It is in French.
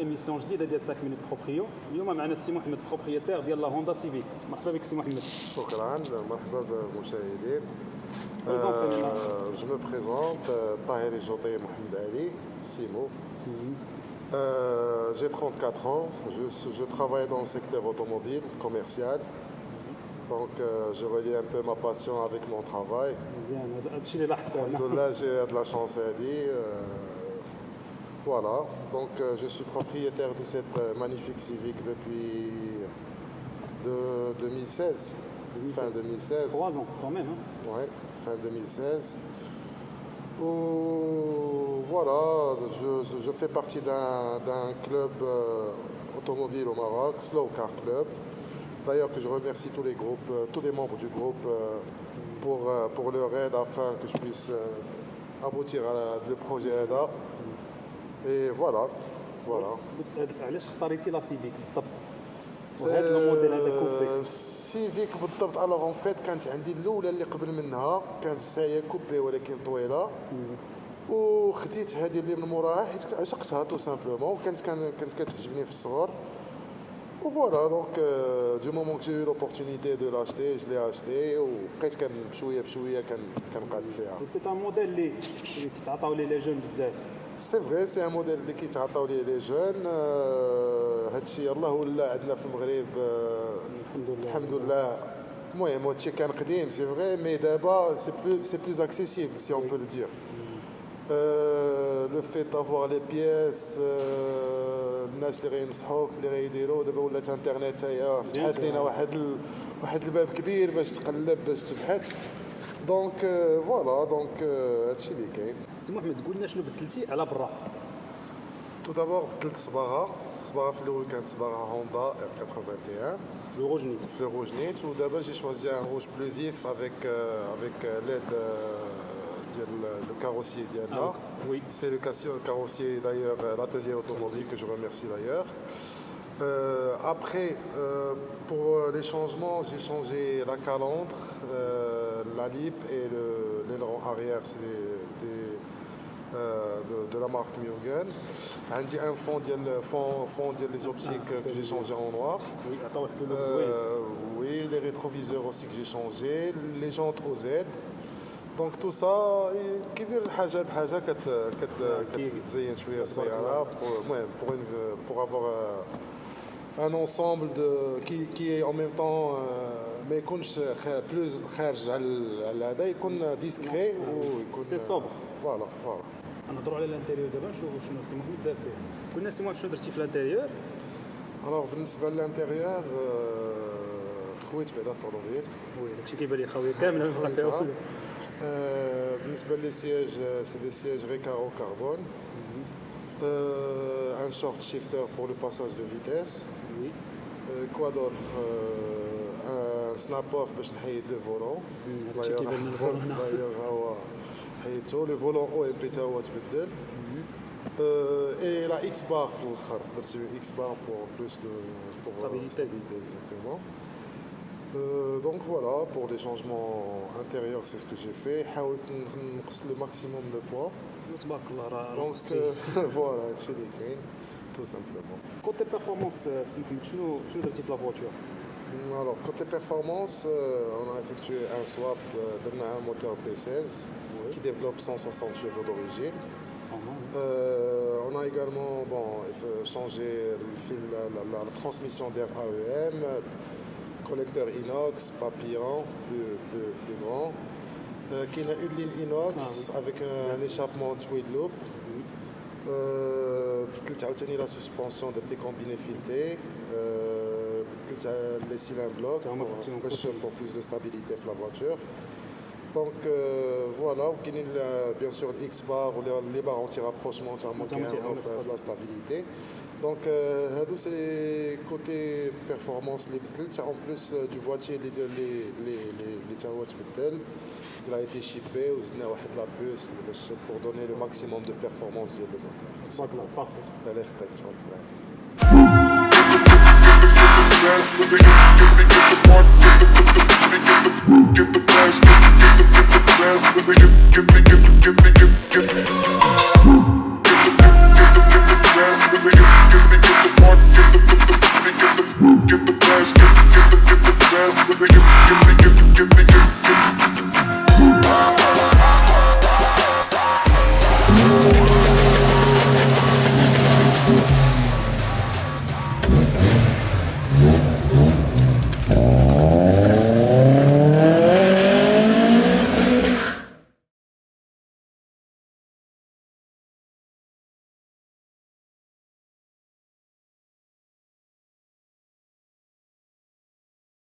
ايميسيون جديده ديال 5 مينوت بروبريو اليوم معنا السي محمد بروبريتير ديال لا هوندا سيفيك مرحبا بك سي محمد شكرا مرحبا بالمشاهدين Présentez-nous. Euh, je me présente, euh, Tahir Joté Mohamed Ali, Simo. Euh, J'ai 34 ans, je, je travaille dans le secteur automobile, commercial. Donc euh, je relie un peu ma passion avec mon travail. مزيان هذا الشيء اللي لاحظته انا Alhamdoulilah, j'ai de la chance à dire. euh, voilà, donc euh, je suis propriétaire de cette euh, magnifique Civic depuis de 2016, fin 2016. 3 ans quand même hein. Ouais, fin 2016. Où, voilà, je, fais partie d'un club euh, automobile au Maroc, Slow Car Club. D'ailleurs que je remercie tous les groupes, euh, tous les membres du groupe euh, pour, euh, pour leur aide afin que je puisse euh, aboutir à la- le projet ADA. Voilà. قلت هاد- علاش اختاريتي لا سيفيك بالضبط؟ وهذا الموديل هذا كوبي. آه، سيفيك بالضبط. الوغ اون فيت كانت عندي الأولى اللي قبل منها. كانت هي كوبي ولكن طويلة. وخديت هذه اللي من موراها حيت عشقتها تو سامبلومون. وكانت كان- كانت كتعجبني في الصغر. وفوالا دونك دو مومون كو جي لوبورتونيتي دو لاشتي جو لي اشتي وبقيت كان بشوية بشويه كنقاد فيها. سي ان موديل اللي اللي كيتعطاو ليه لي جون بزاف. سي فري سي ان موديل اللي كيتعطاو ليه لي جون هادشي يلاه ولا عندنا في المغرب آه، الحمد لله. الحمد لله. المهم هادشي كان قديم سي فري مي دابا سي بلو سي بلوز اكسيسيبل سي اون بو لو دير لو فيت دافوار لي بياس الناس اللي غينصحوك اللي غيديروا دابا ولات انترنت هي فتحت لينا واحد ال... واحد الباب كبير باش تقلب باش تبحث. دونك فوالا دونك هادشي اللي كاين سي محمد قول لنا شنو بدلتي على برا تو دابور بدلت صباغه الصباغه في الاول كانت صباغه هوندا ار 81 لو روجنيت le rouge nit ou d'abord j'ai choisi un rouge plus vif avec, euh, avec euh, l'aide euh, de le, le carrossier d'Yanna. Ah, oui. C'est le cassio- carrossier d'ailleurs, euh, l'atelier automobile que je remercie d'ailleurs. Euh, après, euh, pour euh, les changements, j'ai changé la calandre, euh, la lip et le- l'aileron arrière, c'est des, des, euh, de, de la marque Mugen. J'ai un fond, ديال- fond, fond ديال les optiques que j'ai changé en noir. وي عطاو واحد اللون زوين Euh, oui, les rétroviseurs aussi que j'ai changé, les jantes OZ. Donc tout ça, كيدير الحاجة بحاجة كت كت أكيد. كتزين شوية السيارة pour المهم pour une pour avoir euh, un ensemble de qui qui est en même temps euh, ما يكونش خ- plus خارج على على هذا يكون ديسكري ويكون سي صوبر. فوالا فوالا نهضروا على الانتيريور دابا نشوفوا شنو سي محمد دار فيه قلنا سي محمد شنو درتي في الانتيريور الوغ بالنسبة للانتيريور خويت بعدا الطوموبيل وي داكشي كيبان لي خاويه كامله ما بقى فيها والو Euh, بالنسبة لي سياج c'est des sièges Recaro carbone. Euh, un short shifter pour le passage de vitesse. وي Euh, quoi d'autre Euh, Un snap-off باش نحيد le volant. هذاك الشيء كيبان لنا الفولون هنا. D'ailleurs هو حيدته le volant او ام بي تا هو تبدل. Euh, et la X bar في الاخر درت X bar pour plus de pour, euh, Stabilité. stabilité, exactement. Euh, donc voilà, pour les changements intérieurs, c'est ce que j'ai fait. حاولت نقص le maximum de poids. تبارك الله راه Donc نقصتي. euh, voilà, هادشي اللي كاين tout simplement. كوتي بيرفورمانس سي محمد شنو شنو درتي في لا فواتور Alors, côté performance, euh, on a effectué un swap euh, d'un moteur P16 qui développe 160 chevaux d'origine. Euh, on a également bon, eff- changé le fil, la, la- la- la transmission d'air AEM, collecteur inox, papillon, plus, plus, plus grand. Euh, qui a une ligne inox avec un, un échappement twin loop. Euh, بدلت عاوتاني la suspension de décombiné fileté. Euh, بدلت les cylindres blocs هما pour, فهمتيهم باش- كلشي. pour plus de stabilité في la voiture. Donc euh, voilà, وكاينين ال- bien sûr l'X bar ou les, les barres anti-rapprochement entièrement qui Anti- offrent anti- la stabilité. Donc euh, هادو c'est côté performance اللي بدلت en plus euh, du boîtier اللي ديال لي لي لي اللي تا هو تبدل il a été chippé ou c'est la puce pour donner le maximum de performance du moteur. Ça que là, parfait. La l'air texte,